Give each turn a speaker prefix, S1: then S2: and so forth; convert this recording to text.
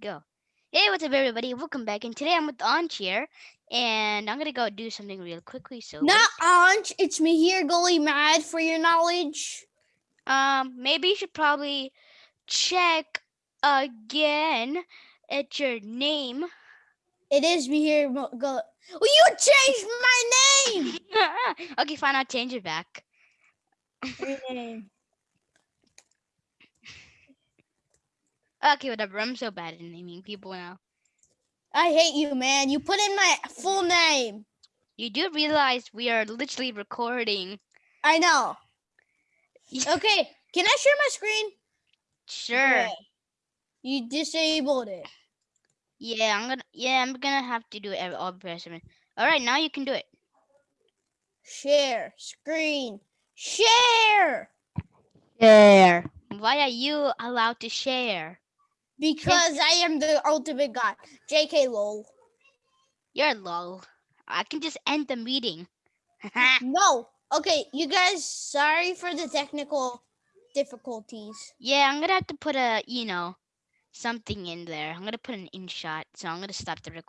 S1: go. Hey, what's up, everybody? Welcome back. And today I'm with Anch here, and I'm gonna go do something real quickly. So,
S2: Not Anch, it's me here, Gully Mad, for your knowledge.
S1: um, maybe you should probably check again at your name.
S2: It is me here, Gully. Well, you changed my name!
S1: okay, fine. I'll change it back.
S2: Your name.
S1: Okay, whatever. I'm so bad at naming people now.
S2: I hate you, man. You put in my full name.
S1: You do realize we are literally recording.
S2: I know. Okay, can I share my screen?
S1: Sure.
S2: Okay. You disabled it.
S1: Yeah, I'm gonna. Yeah, I'm gonna have to do it every all person. All right, now you can do it.
S2: Share screen. Share!
S1: Share. Why are you allowed to share?
S2: Because I am the ultimate god. JK lol.
S1: You're lol. I can just end the meeting.
S2: No. Okay, you guys, sorry for the technical difficulties.
S1: yeah, I'm gonna have to put a, you know, something in there. I'm gonna put an in shot, so I'm gonna stop the recording.